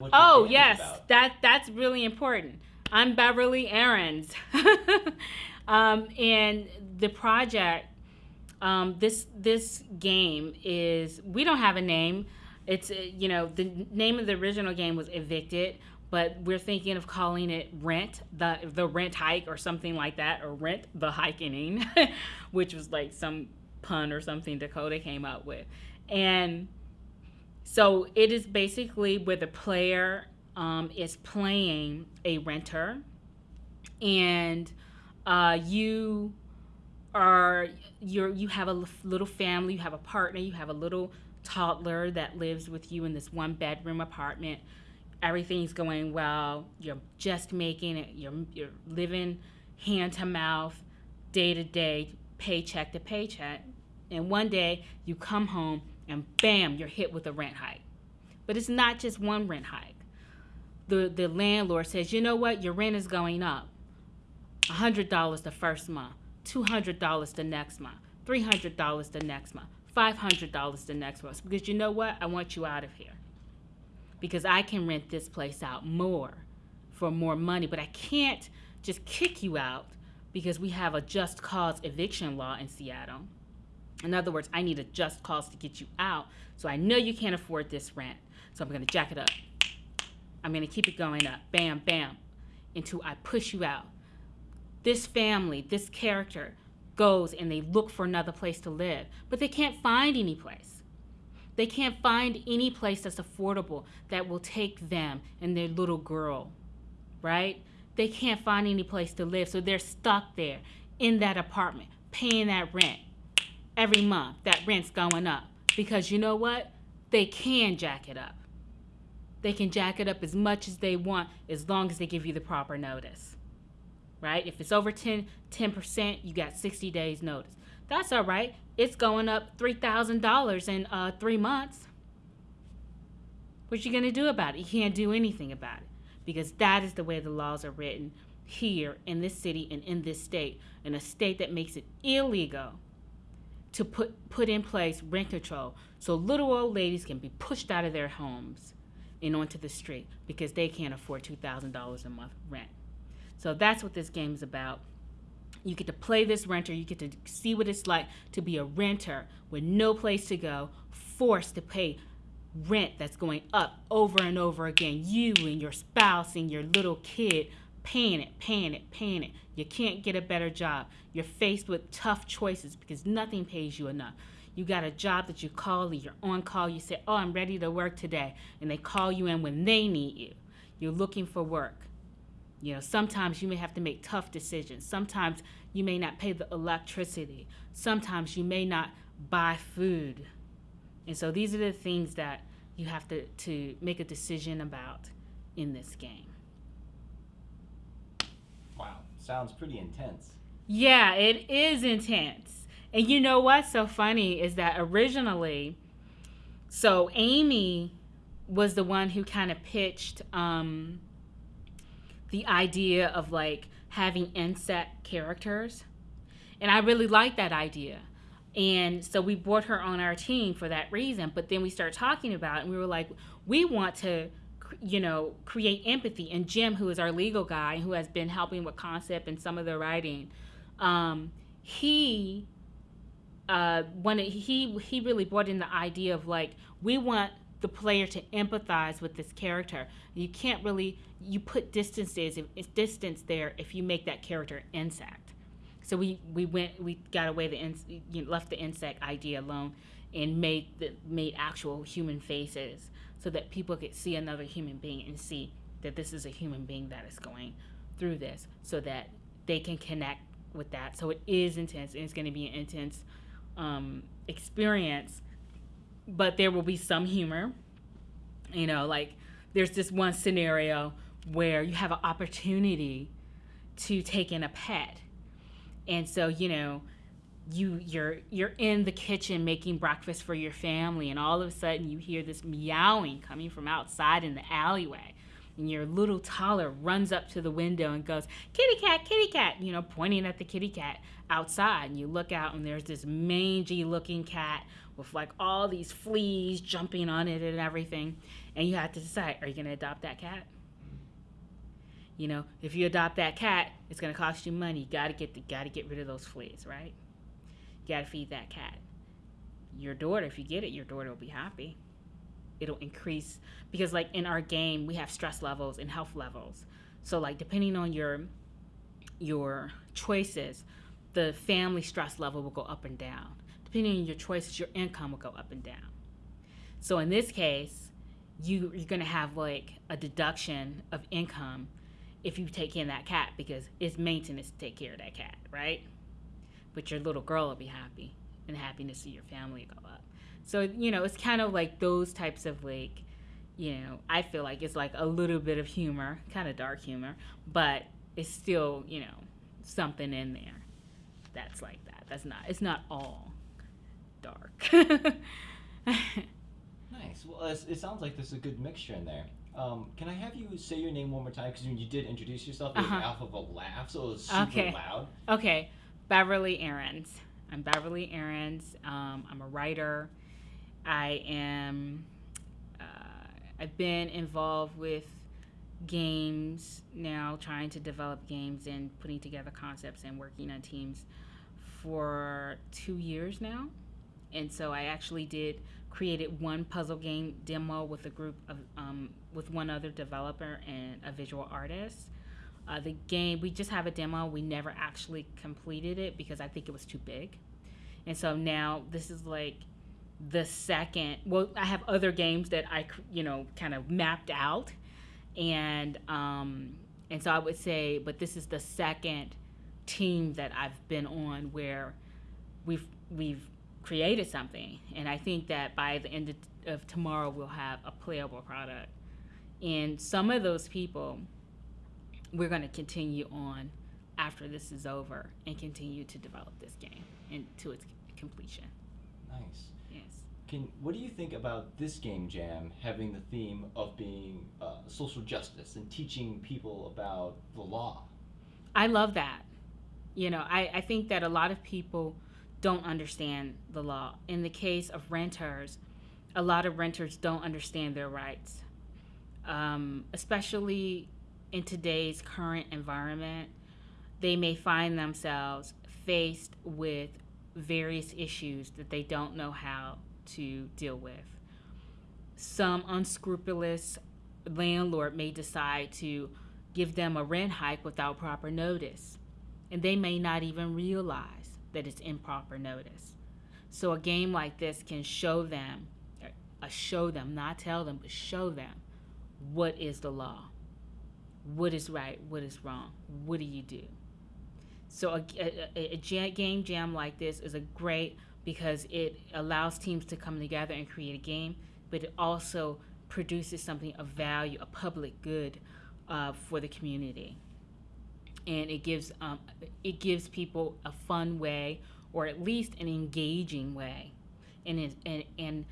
Oh yes, about. that that's really important. I'm Beverly Aarons, um, and the project. Um, this this game is we don't have a name. It's uh, you know the name of the original game was Evicted, but we're thinking of calling it Rent the the Rent Hike or something like that, or Rent the Hikening, which was like some pun or something Dakota came up with, and so it is basically where the player um, is playing a renter, and uh, you are you're you have a little family, you have a partner, you have a little toddler that lives with you in this one bedroom apartment. Everything's going well. You're just making it. You're you're living hand to mouth, day to day, paycheck to paycheck. And one day you come home and bam, you're hit with a rent hike. But it's not just one rent hike. The the landlord says, you know what, your rent is going up. $100 the first month, $200 the next month, $300 the next month, $500 the next month. Because you know what? I want you out of here. Because I can rent this place out more for more money, but I can't just kick you out because we have a just cause eviction law in Seattle. In other words, I need a just cause to get you out. So I know you can't afford this rent. So I'm going to jack it up. I'm going to keep it going up. Bam, bam. Until I push you out this family, this character goes and they look for another place to live, but they can't find any place. They can't find any place that's affordable that will take them and their little girl, right? They can't find any place to live, so they're stuck there in that apartment, paying that rent every month. That rent's going up because you know what? They can jack it up. They can jack it up as much as they want as long as they give you the proper notice right? If it's over 10, 10%, you got 60 days notice. That's all right. It's going up $3,000 in uh, three months. What you going to do about it? You can't do anything about it because that is the way the laws are written here in this city and in this state, in a state that makes it illegal to put, put in place rent control so little old ladies can be pushed out of their homes and onto the street because they can't afford $2,000 a month rent. So that's what this game is about. You get to play this renter, you get to see what it's like to be a renter with no place to go, forced to pay rent that's going up over and over again. You and your spouse and your little kid paying it, paying it, paying it. You can't get a better job. You're faced with tough choices because nothing pays you enough. You got a job that you call, you're on call, you say, Oh, I'm ready to work today. And they call you in when they need you. You're looking for work. You know, sometimes you may have to make tough decisions. Sometimes you may not pay the electricity. Sometimes you may not buy food. And so these are the things that you have to, to make a decision about in this game. Sounds pretty intense. Yeah, it is intense. And you know what's so funny is that originally, so Amy was the one who kind of pitched um, the idea of like having insect characters. And I really liked that idea. And so we brought her on our team for that reason. But then we started talking about it and we were like, we want to, you know, create empathy. And Jim, who is our legal guy, who has been helping with concept and some of the writing, um, he uh, when it, he he really brought in the idea of like we want the player to empathize with this character. You can't really you put distances distance there if you make that character insect. So we we went we got away the ins, you know, left the insect idea alone and made the made actual human faces so that people could see another human being and see that this is a human being that is going through this so that they can connect with that. So it is intense and it's going to be an intense um, experience, but there will be some humor. You know, like there's this one scenario where you have an opportunity to take in a pet. And so, you know, you you're you're in the kitchen making breakfast for your family and all of a sudden you hear this meowing coming from outside in the alleyway and your little toddler runs up to the window and goes kitty cat kitty cat you know pointing at the kitty cat outside and you look out and there's this mangy looking cat with like all these fleas jumping on it and everything. And you have to decide are you going to adopt that cat? You know, if you adopt that cat, it's going to cost you money. You got to get the, got to get rid of those fleas, right? You got to feed that cat. Your daughter, if you get it, your daughter will be happy. It'll increase because like in our game, we have stress levels and health levels. So like depending on your your choices, the family stress level will go up and down. Depending on your choices, your income will go up and down. So in this case, you you're gonna have like a deduction of income if you take in that cat because it's maintenance to take care of that cat, right? But your little girl will be happy and to see your family go up. So you know, it's kind of like those types of like, you know, I feel like it's like a little bit of humor, kind of dark humor, but it's still you know something in there that's like that. That's not. It's not all dark. Nice. Well, it sounds like there's a good mixture in there. Um, can I have you say your name one more time? Because when you did introduce yourself, it was Uh-huh. off of a laugh, so it was super Okay. loud. Okay, Beverly Aarons. I'm Beverly Aarons. Um, I'm a writer. I am. Uh, I've been involved with games now, trying to develop games and putting together concepts and working on teams for two years now. And so I actually did created one puzzle game demo with a group of um, with one other developer and a visual artist. Uh, the game, we just have a demo. We never actually completed it because I think it was too big. And so now this is like the second. Well, I have other games that I, you know, kind of mapped out, and um, and so I would say, but this is the second team that I've been on where we've we've created something, and I think that by the end of, tomorrow we'll have a playable product. And some of those people we're going to continue on after this is over and continue to develop this game into its completion. Nice. Yes. Can what do you think about this game jam having the theme of being uh, social justice and teaching people about the law? I love that. You know, I, I think that a lot of people don't understand the law. In the case of renters, a lot of renters don't understand their rights, um, especially in today's current environment. They may find themselves faced with various issues that they don't know how to deal with. Some unscrupulous landlord may decide to give them a rent hike without proper notice, and they may not even realize that it's improper notice. So a game like this can show them, uh, show them, not tell them, but show them what is the law, what is right, what is wrong, what do you do. So a, a, a, game jam like this is a great because it allows teams to come together and create a game, but it also produces something of value, a public good uh, for the community, and it gives um, it gives people a fun way, or at least an engaging way, and an and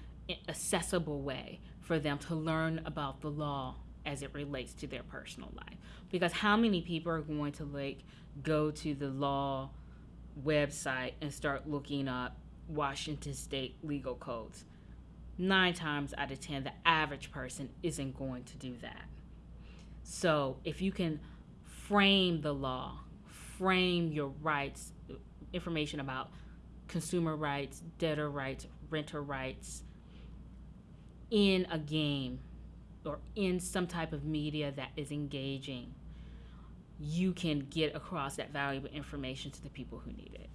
accessible way for them to learn about the law as it relates to their personal life. Because how many people are going to like go to the law website and start looking up Washington state legal codes? Nine times out of ten, the average person isn't going to do that. So if you can frame the law, frame your rights, information about consumer rights, debtor rights, renter rights in a game or in some type of media that is engaging, you can get across that valuable information to the people who need it.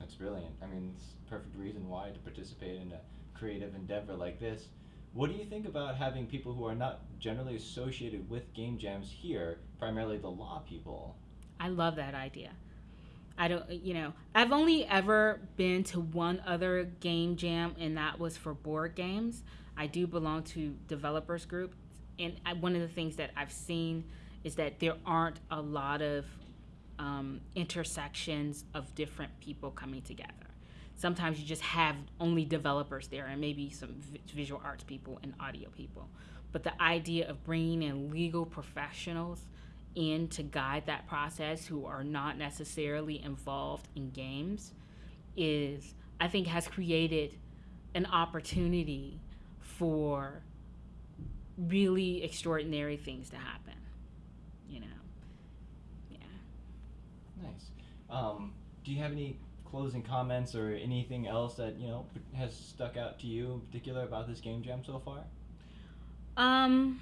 That's brilliant. I mean, it's perfect reason why to participate in a creative endeavor like this. What do you think about having people who are not generally associated with game jams here, primarily the law people? I love that idea. I don't, you know, I've only ever been to one other game jam, and that was for board games. I do belong to developers group, and I, one of the things that I've seen is that there aren't a lot of um, intersections of different people coming together. Sometimes you just have only developers there, and maybe some visual arts people and audio people. But the idea of bringing in legal professionals in to guide that process who are not necessarily involved in games is I think has created an opportunity for really extraordinary things to happen. You know, yeah. Nice. Um, do you have any closing comments or anything else that you know has stuck out to you in particular about this game jam so far? Um,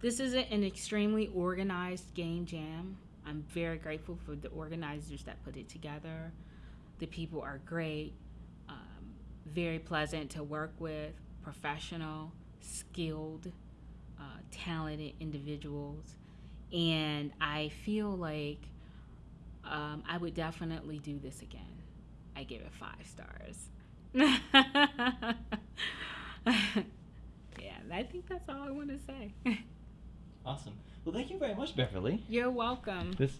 this is an extremely organized game jam. I'm very grateful for the organizers that put it together. The people are great, um, very pleasant to work with, professional, skilled, uh, talented individuals. And I feel like um, I would definitely do this again. I give it five stars. yeah, I think that's all I want to say. Awesome. Well, thank you very much, Beverly. You're welcome. This